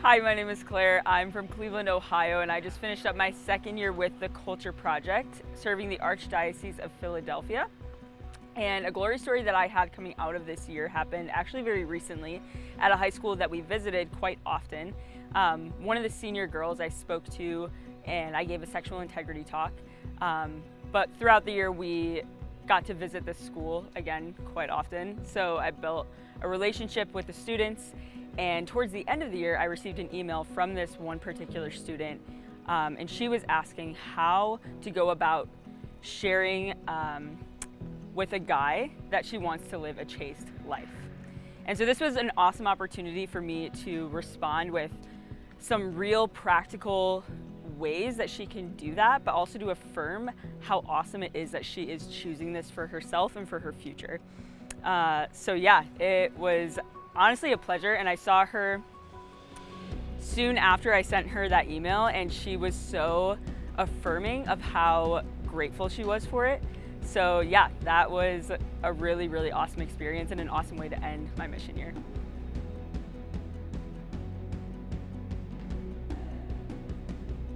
Hi, my name is Claire. I'm from Cleveland, Ohio, and I just finished up my second year with the Culture Project, serving the Archdiocese of Philadelphia. And a glory story that I had coming out of this year happened actually very recently at a high school that we visited quite often. Um, one of the senior girls I spoke to and I gave a sexual integrity talk. Um, but throughout the year, we got to visit this school again quite often. So I built a relationship with the students and towards the end of the year, I received an email from this one particular student um, and she was asking how to go about sharing um, with a guy that she wants to live a chaste life. And so this was an awesome opportunity for me to respond with some real practical ways that she can do that, but also to affirm how awesome it is that she is choosing this for herself and for her future. Uh, so yeah, it was honestly a pleasure and I saw her soon after I sent her that email and she was so affirming of how grateful she was for it. So yeah, that was a really, really awesome experience and an awesome way to end my mission year.